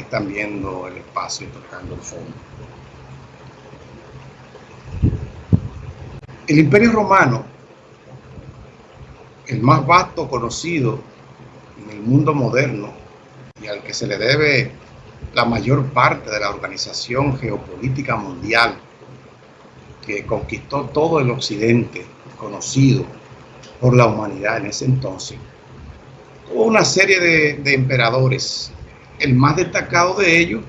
están viendo el espacio tocando el fondo. El Imperio Romano, el más vasto conocido en el mundo moderno y al que se le debe la mayor parte de la organización geopolítica mundial que conquistó todo el occidente conocido por la humanidad en ese entonces, tuvo una serie de emperadores. El más destacado de ellos,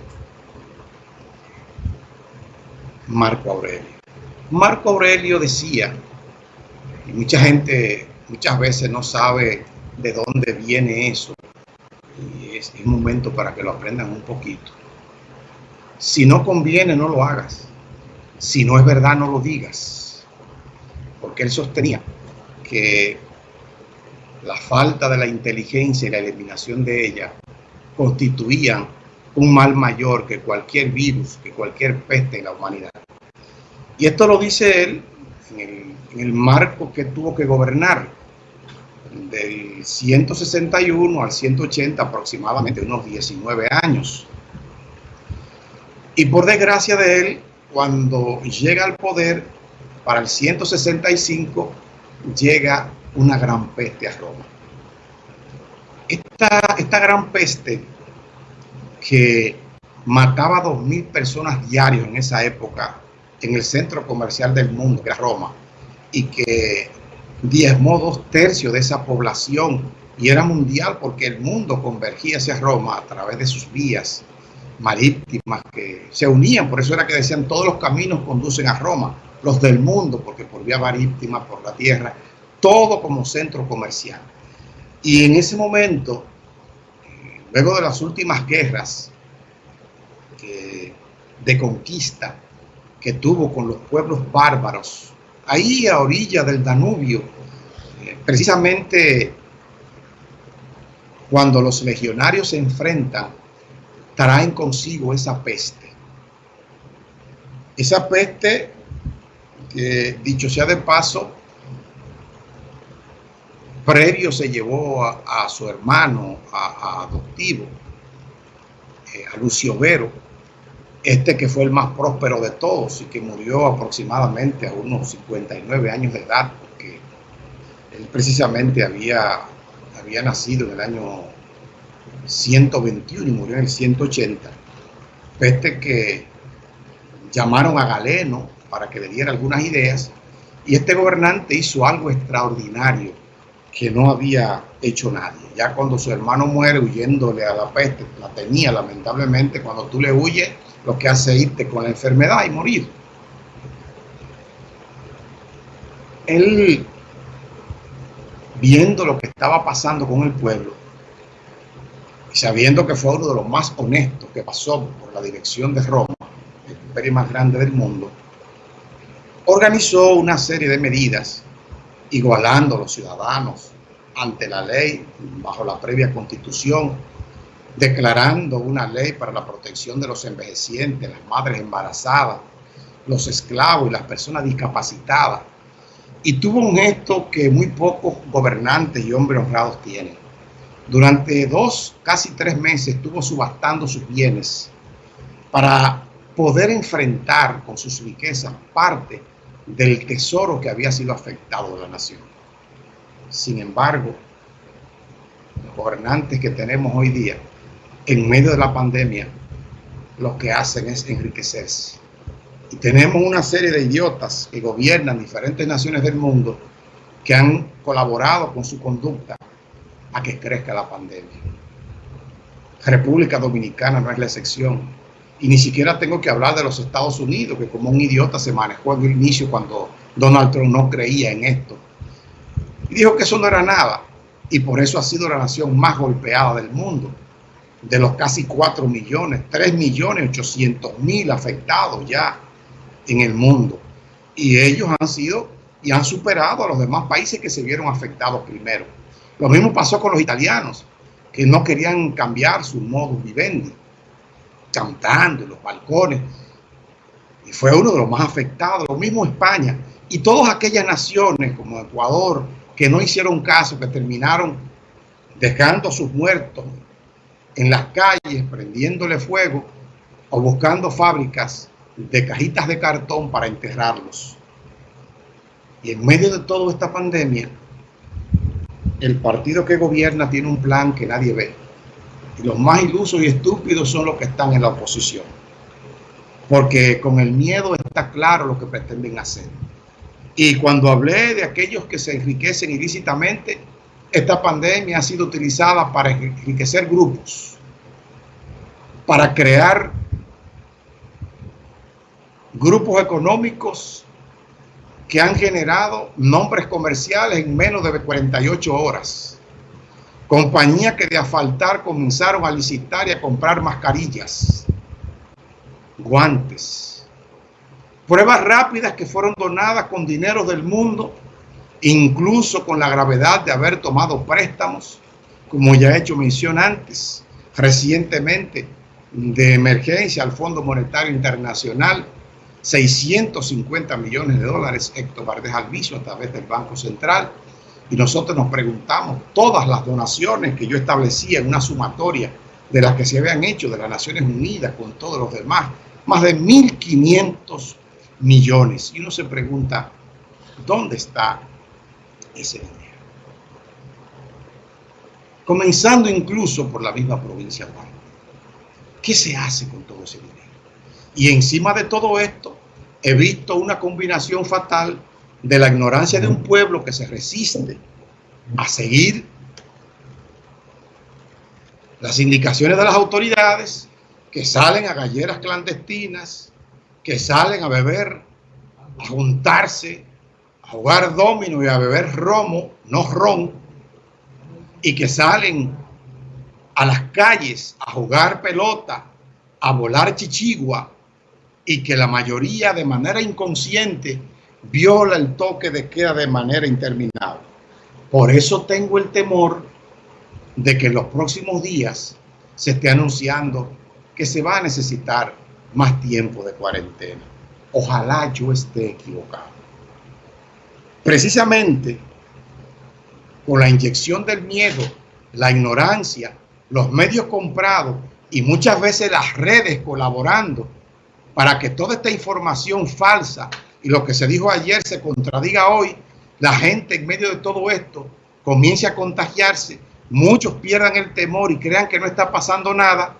Marco Aurelio. Marco Aurelio decía, y mucha gente muchas veces no sabe de dónde viene eso, y es, un momento para que lo aprendan un poquito. Si no conviene, no lo hagas. Si no es verdad, no lo digas. Porque él sostenía que la falta de la inteligencia y la eliminación de ella constituían un mal mayor que cualquier virus, que cualquier peste en la humanidad. Y esto lo dice él en el, marco que tuvo que gobernar, del 161 al 180 aproximadamente, unos 19 años. Y por desgracia de él, cuando llega al poder, para el 165, llega una gran peste a Roma. Esta, gran peste que mataba a 2.000 personas diarios en esa época en el centro comercial del mundo, que era Roma, y que diezmó dos tercios de esa población y era mundial porque el mundo convergía hacia Roma a través de sus vías marítimas que se unían, por eso era que decían todos los caminos conducen a Roma, los del mundo, porque por vía marítima, por la tierra, todo como centro comercial. Y en ese momento, luego de las últimas guerras de conquista, que tuvo con los pueblos bárbaros, ahí a orilla del Danubio, eh, precisamente cuando los legionarios se enfrentan, traen consigo esa peste. Esa peste, que dicho sea de paso, previo se llevó a, su hermano adoptivo, eh, a Lucio Vero, este que fue el más próspero de todos y que murió aproximadamente a unos 59 años de edad, porque él precisamente había, había nacido en el año 121 y murió en el 180. Este que llamaron a Galeno para que le diera algunas ideas y este gobernante hizo algo extraordinario que no había hecho nadie. Ya cuando su hermano muere huyéndole a la peste, la tenía lamentablemente, cuando tú le huyes, lo que hace irte con la enfermedad y morir. Él, viendo lo que estaba pasando con el pueblo, y sabiendo que fue uno de los más honestos que pasó por la dirección de Roma, el imperio más grande del mundo, organizó una serie de medidas igualando a los ciudadanos ante la ley bajo la previa constitución declarando una ley para la protección de los envejecientes, las madres embarazadas, los esclavos y las personas discapacitadas. Y tuvo un gesto que muy pocos gobernantes y hombres honrados tienen. Durante dos, casi tres meses estuvo subastando sus bienes para poder enfrentar con sus riquezas parte del tesoro que había sido afectado de la nación. Sin embargo, los gobernantes que tenemos hoy día en medio de la pandemia, lo que hacen es enriquecerse. Y tenemos una serie de idiotas que gobiernan diferentes naciones del mundo que han colaborado con su conducta a que crezca la pandemia. República Dominicana no es la excepción. Y ni siquiera tengo que hablar de los Estados Unidos, que como un idiota se manejó en el inicio cuando Donald Trump no creía en esto. Y dijo que eso no era nada. Y por eso ha sido la nación más golpeada del mundo de los casi 4 millones, 3 millones 800 mil afectados ya en el mundo. Y ellos han sido y han superado a los demás países que se vieron afectados primero. Lo mismo pasó con los italianos, que no querían cambiar su modo vivendi, cantando en los balcones. Y fue uno de los más afectados. Lo mismo España. Y todas aquellas naciones como Ecuador, que no hicieron caso, que terminaron dejando a sus muertos en las calles prendiéndole fuego o buscando fábricas de cajitas de cartón para enterrarlos. Y en medio de toda esta pandemia, el partido que gobierna tiene un plan que nadie ve. Los más ilusos y estúpidos son los que están en la oposición. Porque con el miedo está claro lo que pretenden hacer. Y cuando hablé de aquellos que se enriquecen ilícitamente, esta pandemia ha sido utilizada para enriquecer grupos, para crear grupos económicos que han generado nombres comerciales en menos de 48 horas. Compañías que de asfaltar comenzaron a licitar y a comprar mascarillas, guantes, pruebas rápidas que fueron donadas con dinero del mundo, incluso con la gravedad de haber tomado préstamos, como ya he hecho mención antes, recientemente de emergencia al Fondo Monetario Internacional, 650 millones de dólares Héctor Valdés Alviso a través del Banco Central. Y nosotros nos preguntamos, todas las donaciones que yo establecía en una sumatoria de las que se habían hecho de las Naciones Unidas con todos los demás, más de 1.500 millones. Y uno se pregunta, ¿dónde está ese dinero? Comenzando incluso por la misma provincia de ¿Qué se hace con todo ese dinero? Y encima de todo esto, he visto una combinación fatal de la ignorancia de un pueblo que se resiste a seguir las indicaciones de las autoridades, que salen a galleras clandestinas, que salen a beber, a juntarse, a jugar domino y a beber romo, no ron, y que salen a las calles a jugar pelota, a volar chichigua, y que la mayoría de manera inconsciente viola el toque de queda de manera interminable. Por eso tengo el temor de que en los próximos días se esté anunciando que se va a necesitar más tiempo de cuarentena. Ojalá yo esté equivocado. Precisamente con la inyección del miedo, la ignorancia, los medios comprados y muchas veces las redes colaborando para que toda esta información falsa y lo que se dijo ayer se contradiga hoy, la gente en medio de todo esto comience a contagiarse, muchos pierdan el temor y crean que no está pasando nada,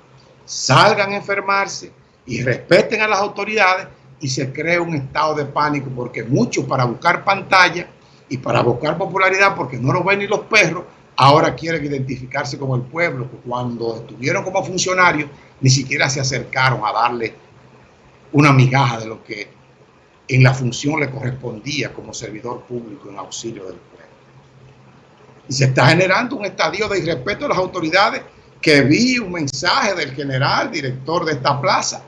salgan a enfermarse y respeten a las autoridades y se cree un estado de pánico porque muchos para buscar pantalla y para buscar popularidad porque no lo ven ni los perros, ahora quieren identificarse como el pueblo, cuando estuvieron como funcionarios ni siquiera se acercaron a darle una migaja de lo que en la función le correspondía como servidor público en auxilio del pueblo. Y se está generando un estadio de irrespeto a las autoridades que vi un mensaje del general director de esta plaza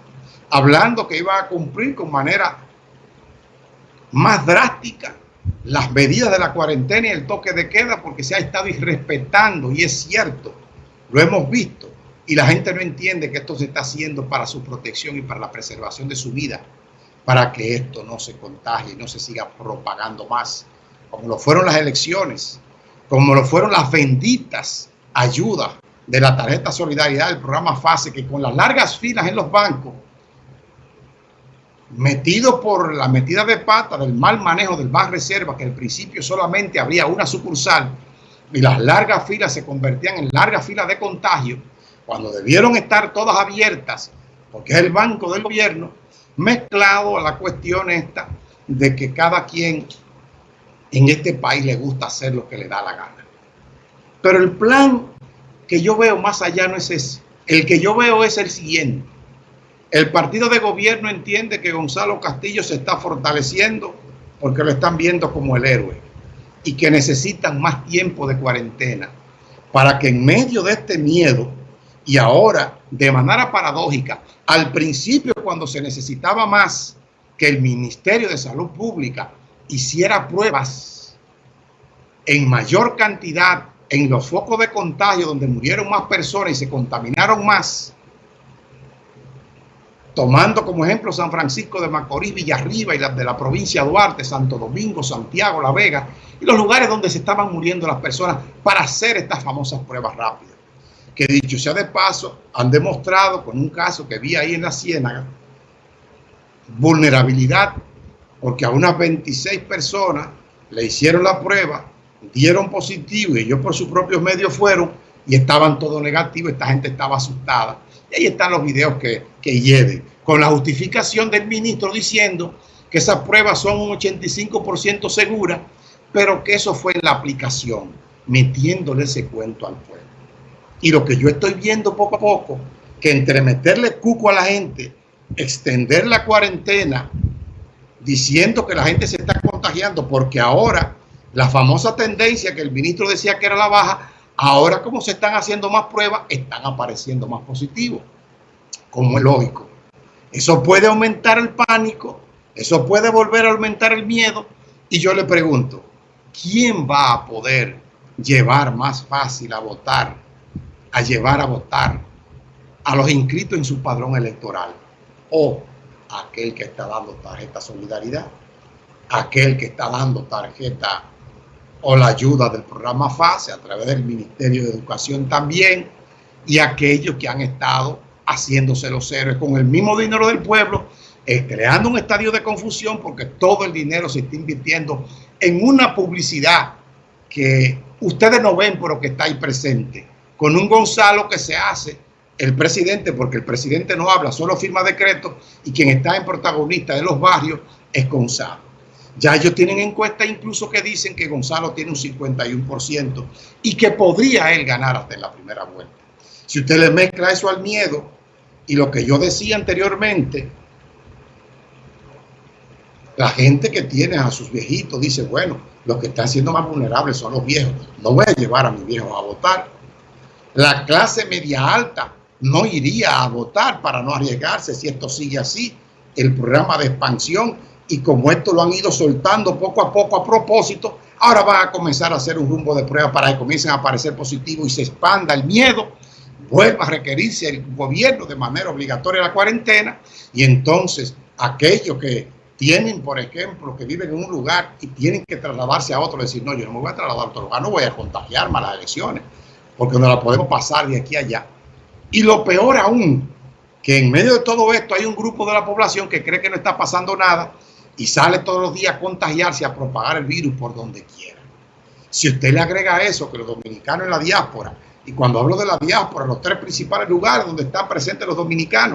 hablando que iba a cumplir con manera más drástica las medidas de la cuarentena y el toque de queda porque se ha estado irrespetando y es cierto, lo hemos visto y la gente no entiende que esto se está haciendo para su protección y para la preservación de su vida, para que esto no se contagie no se siga propagando más, como lo fueron las elecciones, como lo fueron las benditas ayudas de la tarjeta solidaridad del programa FASE, que con las largas filas en los bancos, metido por la metida de pata del mal manejo del Banco Reserva, que al principio solamente habría una sucursal, y las largas filas se convertían en largas filas de contagio, cuando debieron estar todas abiertas, porque es el banco del gobierno, mezclado a la cuestión esta de que cada quien en este país le gusta hacer lo que le da la gana. Pero el plan que yo veo más allá no es ese. El que yo veo es el siguiente. El partido de gobierno entiende que Gonzalo Castillo se está fortaleciendo porque lo están viendo como el héroe y que necesitan más tiempo de cuarentena para que en medio de este miedo y ahora, de manera paradójica, al principio cuando se necesitaba más que el Ministerio de Salud Pública hiciera pruebas en mayor cantidad en los focos de contagio donde murieron más personas y se contaminaron más, tomando como ejemplo San Francisco de Macorís, Villarriba y las de la provincia de Duarte, Santo Domingo, Santiago, La Vega y los lugares donde se estaban muriendo las personas para hacer estas famosas pruebas rápidas. Que dicho sea de paso, han demostrado con un caso que vi ahí en la Ciénaga, vulnerabilidad, porque a unas 26 personas le hicieron la prueba, dieron positivo y ellos por sus propios medios fueron y estaban todos negativos, esta gente estaba asustada. Y ahí están los videos que, que lleven, con la justificación del ministro diciendo que esas pruebas son un 85% seguras, pero que eso fue en la aplicación, metiéndole ese cuento al pueblo. Y lo que yo estoy viendo poco a poco, que entre meterle cuco a la gente, extender la cuarentena, diciendo que la gente se está contagiando, porque ahora la famosa tendencia que el ministro decía que era la baja, ahora como se están haciendo más pruebas, están apareciendo más positivos, como es lógico. Eso puede aumentar el pánico, eso puede volver a aumentar el miedo. Y yo le pregunto, ¿quién va a poder llevar más fácil a votar a llevar a votar a los inscritos en su padrón electoral o aquel que está dando tarjeta solidaridad, aquel que está dando tarjeta o la ayuda del programa FASE a través del Ministerio de Educación también y aquellos que han estado haciéndose los héroes con el mismo dinero del pueblo, creando un estadio de confusión porque todo el dinero se está invirtiendo en una publicidad que ustedes no ven pero que está ahí presente con un Gonzalo que se hace el presidente, porque el presidente no habla, solo firma decretos y quien está en protagonista de los barrios es Gonzalo. Ya ellos tienen encuestas incluso que dicen que Gonzalo tiene un 51% y que podría él ganar hasta en la primera vuelta. Si usted le mezcla eso al miedo y lo que yo decía anteriormente, la gente que tiene a sus viejitos dice, bueno, los que están siendo más vulnerables son los viejos. No voy a llevar a mis viejos a votar la clase media alta no iría a votar para no arriesgarse si esto sigue así. El programa de expansión y como esto lo han ido soltando poco a poco a propósito, ahora van a comenzar a hacer un rumbo de prueba para que comiencen a aparecer positivos y se expanda el miedo, vuelva a requerirse el gobierno de manera obligatoria la cuarentena y entonces aquellos que tienen, por ejemplo, que viven en un lugar y tienen que trasladarse a otro, decir, no, yo no me voy a trasladar a otro lugar, no voy a contagiarme a las elecciones porque no la podemos pasar de aquí a allá. Y lo peor aún, que en medio de todo esto hay un grupo de la población que cree que no está pasando nada y sale todos los días a contagiarse, a propagar el virus por donde quiera. Si usted le agrega eso, que los dominicanos en la diáspora, y cuando hablo de la diáspora, los tres principales lugares donde están presentes los dominicanos,